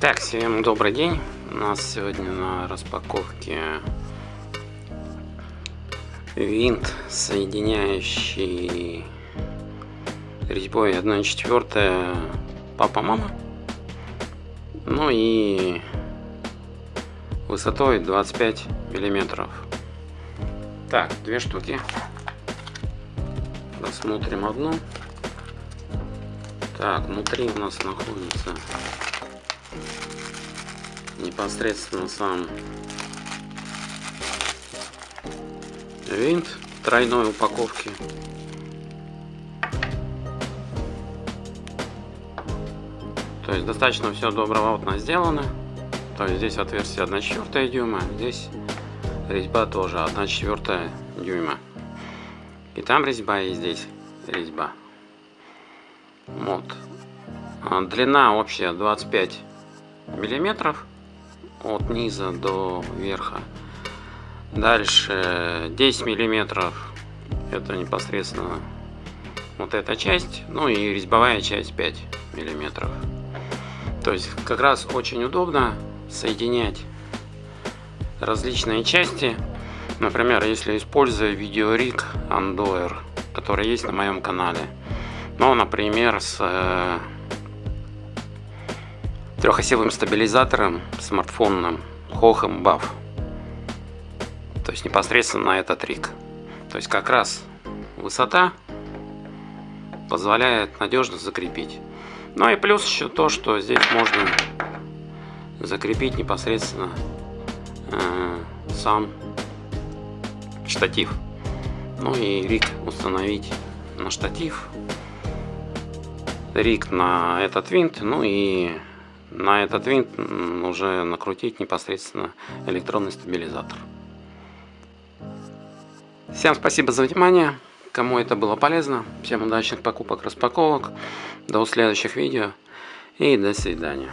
Итак, всем добрый день. У нас сегодня на распаковке винт, соединяющий резьбой 1.4 папа-мама. Ну и высотой 25 миллиметров. Так, две штуки. Рассмотрим одну. Так, внутри у нас находится непосредственно сам винт тройной упаковке. То есть достаточно все добровольно сделано. То есть здесь отверстие 1,4 дюйма, здесь резьба тоже 1,4 дюйма. И там резьба, и здесь резьба. Вот. А длина общая 25 миллиметров от низа до верха. Дальше 10 миллиметров это непосредственно вот эта часть, ну и резьбовая часть 5 миллиметров. То есть как раз очень удобно соединять различные части. Например, если используя видеориг Andoer, который есть на моем канале. Ну, например, с э, трехосевым стабилизатором смартфонным Hohem Buff. То есть непосредственно на этот рик. То есть как раз высота позволяет надежно закрепить. Ну и плюс еще то, что здесь можно закрепить непосредственно э, сам штатив. Ну и рик установить на штатив, рик на этот винт, ну и на этот винт уже накрутить непосредственно электронный стабилизатор. Всем спасибо за внимание. Кому это было полезно. Всем удачных покупок, распаковок. До следующих видео. И до свидания.